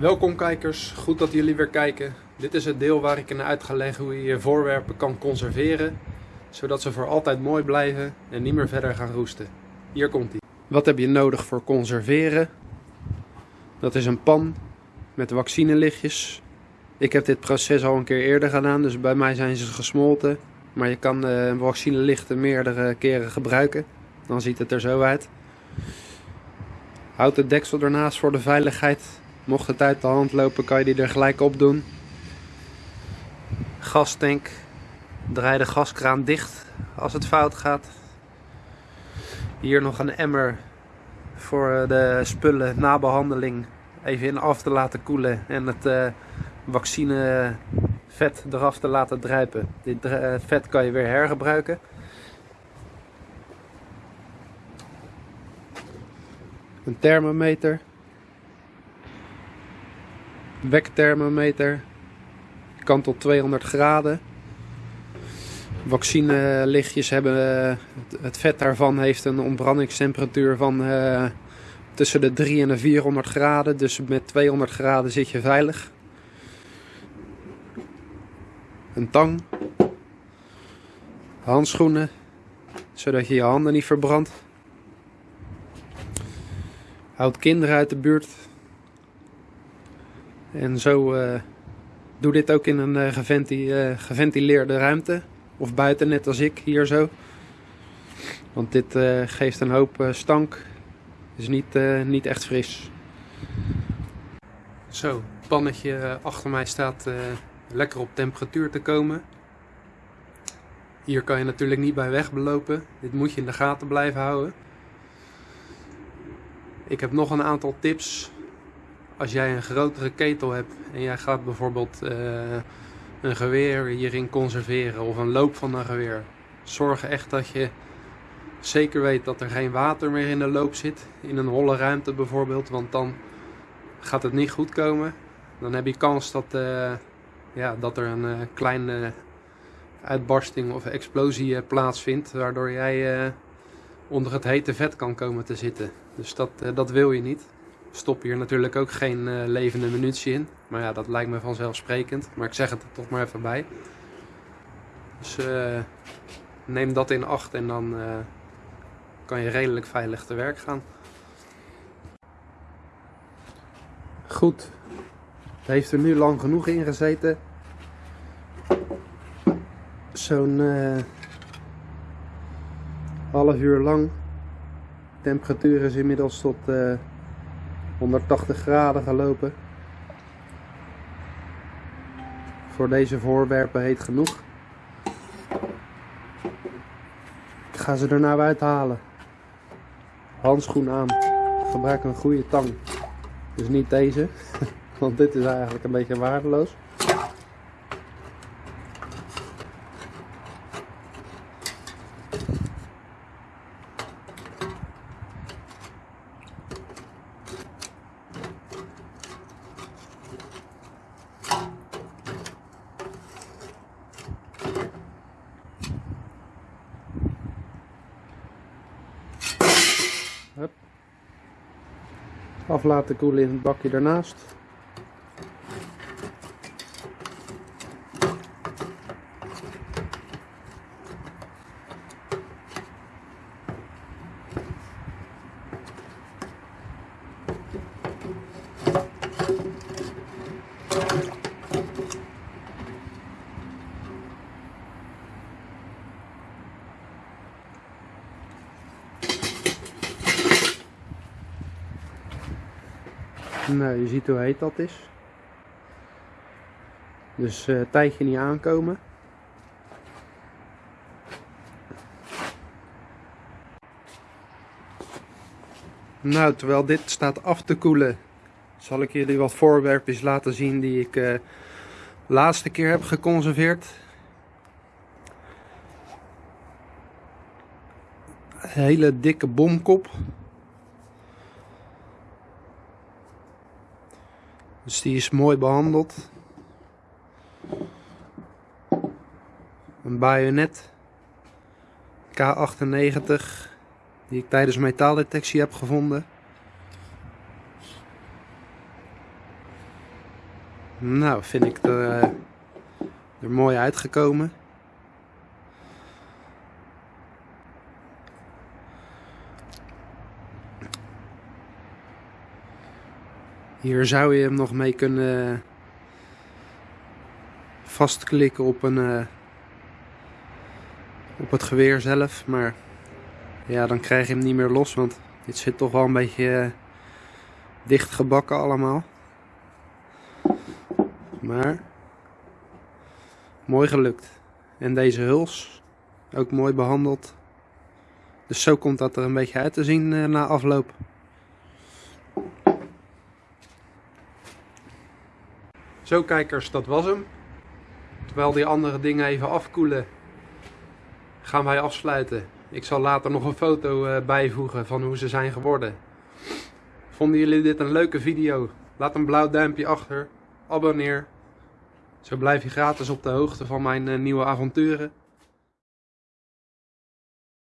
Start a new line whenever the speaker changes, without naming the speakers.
Welkom kijkers, goed dat jullie weer kijken. Dit is het deel waar ik in uit ga leggen hoe je je voorwerpen kan conserveren, zodat ze voor altijd mooi blijven en niet meer verder gaan roesten. Hier komt ie. Wat heb je nodig voor conserveren? Dat is een pan met vaccinelichtjes. Ik heb dit proces al een keer eerder gedaan, dus bij mij zijn ze gesmolten. Maar je kan uh, vaccinelichten meerdere keren gebruiken. Dan ziet het er zo uit. Houd het deksel ernaast voor de veiligheid. Mocht het uit de hand lopen, kan je die er gelijk op doen. Gastank. Draai de gaskraan dicht als het fout gaat. Hier nog een emmer voor de spullen na behandeling even in af te laten koelen en het uh, vaccinevet eraf te laten druipen. Dit uh, vet kan je weer hergebruiken. Een thermometer. Wekthermometer. Kan tot 200 graden. Vaccinelichtjes hebben, eh, het vet daarvan heeft een ontbrandingstemperatuur van uh, tussen de 3 en de 400 graden. Dus met 200 graden zit je veilig. Een tang. Handschoenen. Zodat je je handen niet verbrandt. Houd kinderen uit de buurt. En zo uh, doe dit ook in een uh, geventileerde ruimte. Of buiten net als ik, hier zo. Want dit geeft een hoop stank is niet, niet echt fris. Zo, pannetje achter mij staat lekker op temperatuur te komen. Hier kan je natuurlijk niet bij wegbelopen. Dit moet je in de gaten blijven houden. Ik heb nog een aantal tips. Als jij een grotere ketel hebt en jij gaat bijvoorbeeld uh, een geweer hierin conserveren of een loop van een geweer. Zorg echt dat je zeker weet dat er geen water meer in de loop zit. In een holle ruimte bijvoorbeeld. Want dan gaat het niet goed komen. Dan heb je kans dat, uh, ja, dat er een uh, kleine uitbarsting of explosie plaatsvindt. Waardoor jij onder het hete vet kan komen te zitten. Dus dat, dat wil je niet. Stop hier natuurlijk ook geen levende munitie in. Maar ja, dat lijkt me vanzelfsprekend. Maar ik zeg het er toch maar even bij. Dus neem dat in acht en dan kan je redelijk veilig te werk gaan. Goed, het heeft er nu lang genoeg in gezeten. Zo'n half uur lang. De temperatuur is inmiddels tot eh, 180 graden gelopen. Voor deze voorwerpen heet genoeg. Ik ga ze er nou uithalen handschoen aan. Gebruik een goede tang. Dus niet deze, want dit is eigenlijk een beetje waardeloos. Af laten koelen in het bakje daarnaast. Nou, je ziet hoe heet dat is. Dus uh, tijdje niet aankomen. Nou, terwijl dit staat af te koelen, zal ik jullie wat voorwerpjes laten zien die ik uh, laatste keer heb geconserveerd. Een hele dikke bomkop. Dus die is mooi behandeld. Een bajonet K98 die ik tijdens metaaldetectie heb gevonden. Nou, vind ik er, eh, er mooi uitgekomen. Hier zou je hem nog mee kunnen vastklikken op, een, uh, op het geweer zelf. Maar ja, dan krijg je hem niet meer los, want dit zit toch wel een beetje uh, dicht gebakken allemaal. Maar mooi gelukt. En deze huls ook mooi behandeld. Dus zo komt dat er een beetje uit te zien uh, na afloop. Zo kijkers, dat was hem. Terwijl die andere dingen even afkoelen, gaan wij afsluiten. Ik zal later nog een foto uh, bijvoegen van hoe ze zijn geworden. Vonden jullie dit een leuke video? Laat een blauw duimpje achter. Abonneer. Zo blijf je gratis op de hoogte van mijn uh, nieuwe avonturen.